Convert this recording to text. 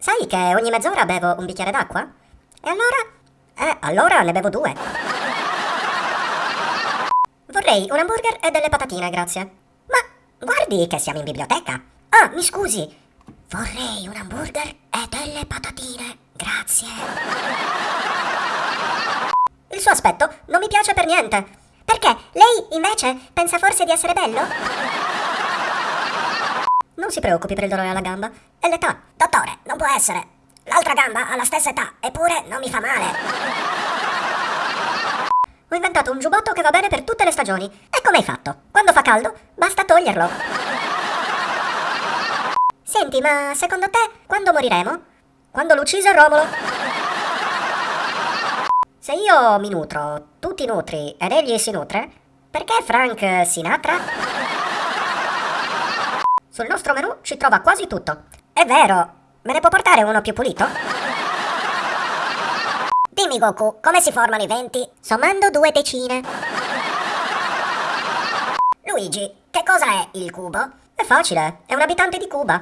Sai che ogni mezz'ora bevo un bicchiere d'acqua? E allora? Eh, allora ne bevo due. Vorrei un hamburger e delle patatine, grazie. Ma guardi che siamo in biblioteca. Ah, mi scusi. Vorrei un hamburger e delle patatine, grazie. Il suo aspetto non mi piace per niente. Perché? Lei, invece, pensa forse di essere bello? Non si preoccupi per il dolore alla gamba. È l'età. Non può essere. L'altra gamba ha la stessa età, eppure non mi fa male. Ho inventato un giubbotto che va bene per tutte le stagioni. E come hai fatto? Quando fa caldo, basta toglierlo. Senti, ma secondo te quando moriremo? Quando l'uccise Romolo. Se io mi nutro, tu ti nutri ed egli si nutre, perché Frank Sinatra? Sul nostro menù ci trova quasi tutto. È vero, me ne può portare uno più pulito? Dimmi Goku, come si formano i venti? Sommando due decine. Luigi, che cosa è il cubo? È facile, è un abitante di Cuba.